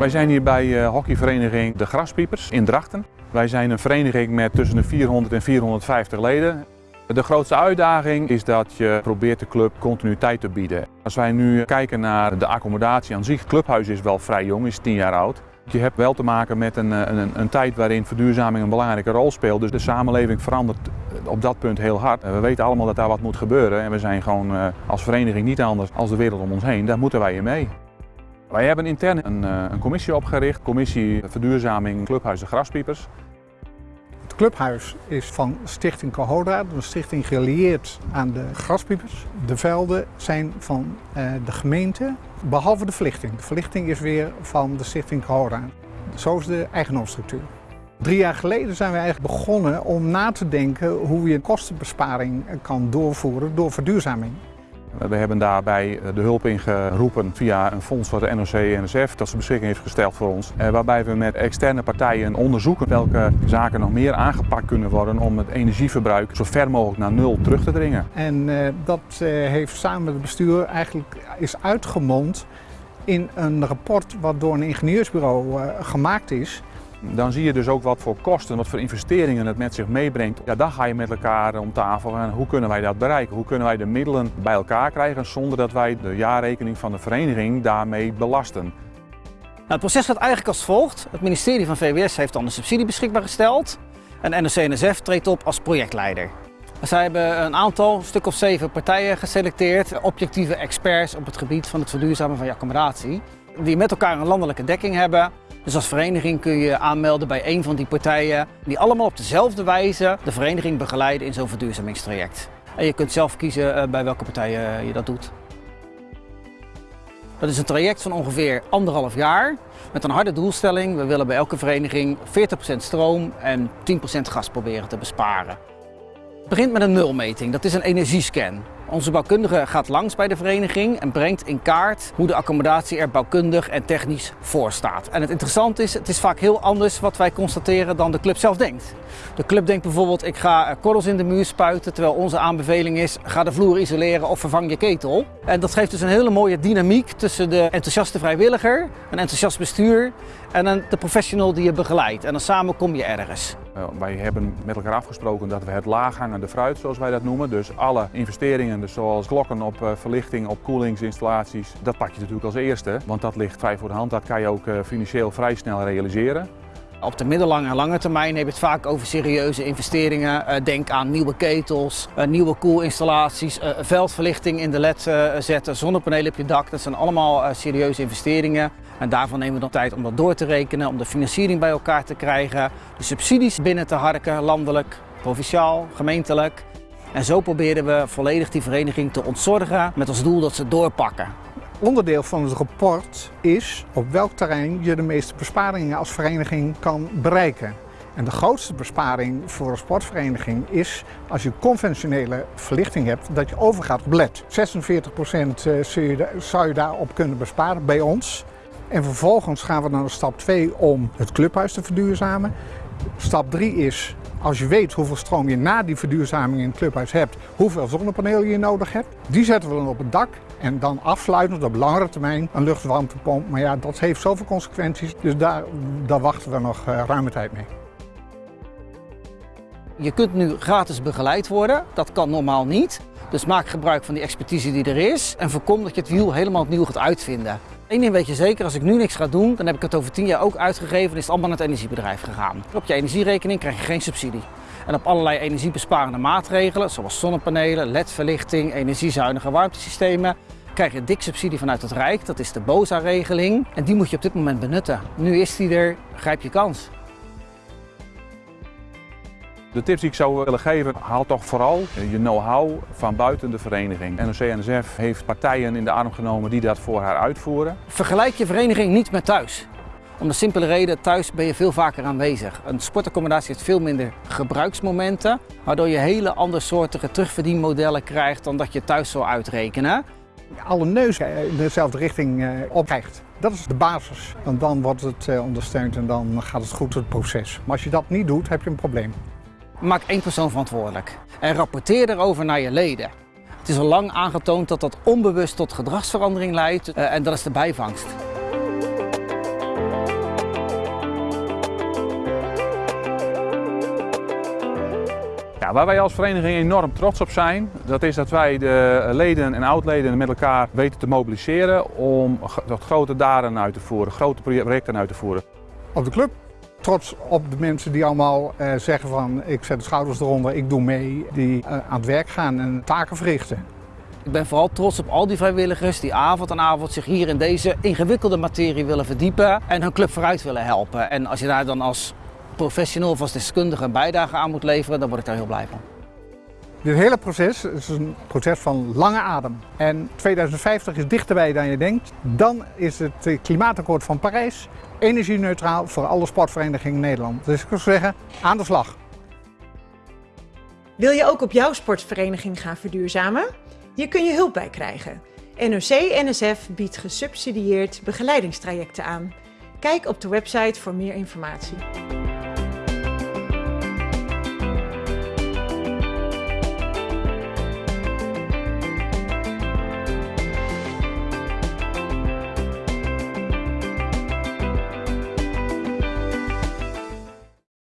Wij zijn hier bij hockeyvereniging De Graspiepers in Drachten. Wij zijn een vereniging met tussen de 400 en 450 leden. De grootste uitdaging is dat je probeert de club continuïteit te bieden. Als wij nu kijken naar de accommodatie aan zich, het clubhuis is wel vrij jong, is 10 jaar oud. Je hebt wel te maken met een, een, een, tijd waarin verduurzaming een belangrijke rol speelt. Dus de samenleving verandert op dat punt heel hard. We weten allemaal dat daar wat moet gebeuren en we zijn gewoon eh, als vereniging niet anders als de wereld om ons heen. Daar moeten wij in mee. Wij hebben intern een, eh, een commissie opgericht, commissie verduurzaming Clubhuis de Graspiepers. Het clubhuis is van Stichting Cohoda, een stichting gelieerd aan de graspiepers. De velden zijn van eh, de gemeente, behalve de verlichting. De verlichting is weer van de Stichting Cohoda. Zo is de eigendomsstructuur. Drie jaar geleden zijn we eigenlijk begonnen om na te denken hoe je kostenbesparing kan doorvoeren door verduurzaming. We hebben daarbij de hulp ingeroepen via een fonds wat de NOC-NSF dat ze beschikking heeft gesteld voor ons. Eh, waarbij we met externe partijen onderzoeken welke zaken nog meer aangepakt kunnen worden om het energieverbruik zo ver mogelijk naar nul terug te dringen. En uh, dat heeft samen met het bestuur eigenlijk is uitgemond in een rapport wat door een ingenieursbureau gemaakt is. Dan zie je dus ook wat voor kosten, wat voor investeringen het met zich meebrengt. Ja, dan ga je met elkaar om tafel en hoe kunnen wij dat bereiken? Hoe kunnen wij de middelen bij elkaar krijgen zonder dat wij de jaarrekening van de vereniging daarmee belasten? Nou, het proces gaat eigenlijk als volgt. Het ministerie van VWS heeft dan de subsidie beschikbaar gesteld en NOC-NSF treedt op als projectleider. Zij hebben een aantal, een stuk of zeven partijen geselecteerd, objectieve experts op het gebied van het verduurzamen van je accommodatie, die met elkaar een landelijke dekking hebben dus als vereniging kun je aanmelden bij een van die partijen die allemaal op dezelfde wijze de vereniging begeleiden in zo'n verduurzamingstraject. En je kunt zelf kiezen eh, bij welke partij eh, je dat doet. Dat is een traject van ongeveer anderhalf jaar met een harde doelstelling. We willen bij elke vereniging 40% stroom en 10% gas proberen te besparen. Begint met een nulmeting, dat is een energiescan. Onze bouwkundige gaat langs bij de vereniging en brengt in kaart hoe de accommodatie er bouwkundig en technisch voor staat. En het interessante is, het is vaak heel anders wat wij constateren dan de club zelf denkt. De club denkt bijvoorbeeld, ik ga korrels in de muur spuiten, terwijl onze aanbeveling is, ga de vloer isoleren of vervang je ketel. En dat geeft dus een hele mooie dynamiek tussen de enthousiaste vrijwilliger, een enthousiast bestuur en de professional die je begeleidt. En dan samen kom je ergens. Uh, wij hebben met elkaar afgesproken dat we het laaghangende fruit, zoals wij dat noemen, dus alle investeringen, dus zoals klokken op uh, verlichting, op koelingsinstallaties, dat pak je natuurlijk als eerste, want dat ligt vrij voor de hand. Dat kan je ook uh, financieel vrij snel realiseren. Op de middellange en lange termijn heb je het vaak over serieuze investeringen. Denk aan nieuwe ketels, nieuwe koelinstallaties, veldverlichting in de led zetten, zonnepanelen op je dak. Dat zijn allemaal serieuze investeringen. En daarvan nemen we dan tijd om dat door te rekenen, om de financiering bij elkaar te krijgen, de subsidies binnen te harken, landelijk, provinciaal, gemeentelijk. En zo proberen we volledig die vereniging te ontzorgen met als doel dat ze doorpakken. Onderdeel van het rapport is op welk terrein je de meeste besparingen als vereniging kan bereiken. En de grootste besparing voor een sportvereniging is als je conventionele verlichting hebt, dat je overgaat op LED. 46% eh, zou je daarop kunnen besparen bij ons. En vervolgens gaan we naar stap 2 om het clubhuis te verduurzamen. Stap 3 is, als je weet hoeveel stroom je na die verduurzaming in het clubhuis hebt, hoeveel zonnepanelen je nodig hebt. Die zetten we dan op het dak en dan afsluitend op langere termijn een luchtwarmtepomp. Maar ja, dat heeft zoveel consequenties, dus daar, daar wachten we nog uh, ruime tijd mee. Je kunt nu gratis begeleid worden, dat kan normaal niet. Dus maak gebruik van die expertise die er is en voorkom dat je het wiel helemaal opnieuw gaat uitvinden. Eén ding weet je zeker, als ik nu niks ga doen, dan heb ik het over tien jaar ook uitgegeven en is het allemaal naar het energiebedrijf gegaan. Op je energierekening krijg je geen subsidie. En op allerlei energiebesparende maatregelen, zoals zonnepanelen, ledverlichting, energiezuinige warmtesystemen, krijg je dik subsidie vanuit het Rijk. Dat is de BOSA-regeling en die moet je op dit moment benutten. Nu is die er, grijp je kans. De tips die ik zou willen geven, haal toch vooral je know-how van buiten de vereniging. NOC-NSF heeft partijen in de arm genomen die dat voor haar uitvoeren. Vergelijk je vereniging niet met thuis. Om de simpele reden, thuis ben je veel vaker aanwezig. Een sportaccommodatie heeft veel minder gebruiksmomenten, waardoor je hele andersoortige terugverdienmodellen krijgt dan dat je thuis zou uitrekenen. Alle neus in dezelfde richting eh, opkrijgt. Dat is de basis. En dan wordt het eh, ondersteund en dan gaat het goed het proces. Maar als je dat niet doet, heb je een probleem. Maak één persoon verantwoordelijk en rapporteer erover naar je leden. Het is al lang aangetoond dat dat onbewust tot gedragsverandering leidt eh, en dat is de bijvangst. Ja, waar wij als vereniging enorm trots op zijn, dat is dat wij de leden en oud-leden met elkaar weten te mobiliseren om tot grote daden uit te voeren, grote projecten uit te voeren. Op de club trots op de mensen die allemaal uh, zeggen van ik zet de schouders eronder, ik doe mee, die uh, aan het werk gaan en taken verrichten. Ik ben vooral trots op al die vrijwilligers die avond aan avond zich hier in deze ingewikkelde materie willen verdiepen en hun club vooruit willen helpen. En als je daar dan als professional of als deskundige een bijdrage aan moet leveren, dan word ik daar heel blij van. Dit hele proces is een proces van lange adem. En 2050 is dichterbij dan je denkt. Dan is het klimaatakkoord van Parijs energie-neutraal voor alle sportverenigingen in Nederland. Dus ik zou zeggen, aan de slag. Wil je ook op jouw sportvereniging gaan verduurzamen? Hier kun je hulp bij krijgen. NOC-NSF biedt gesubsidieerd begeleidingstrajecten aan. Kijk op de website voor meer informatie.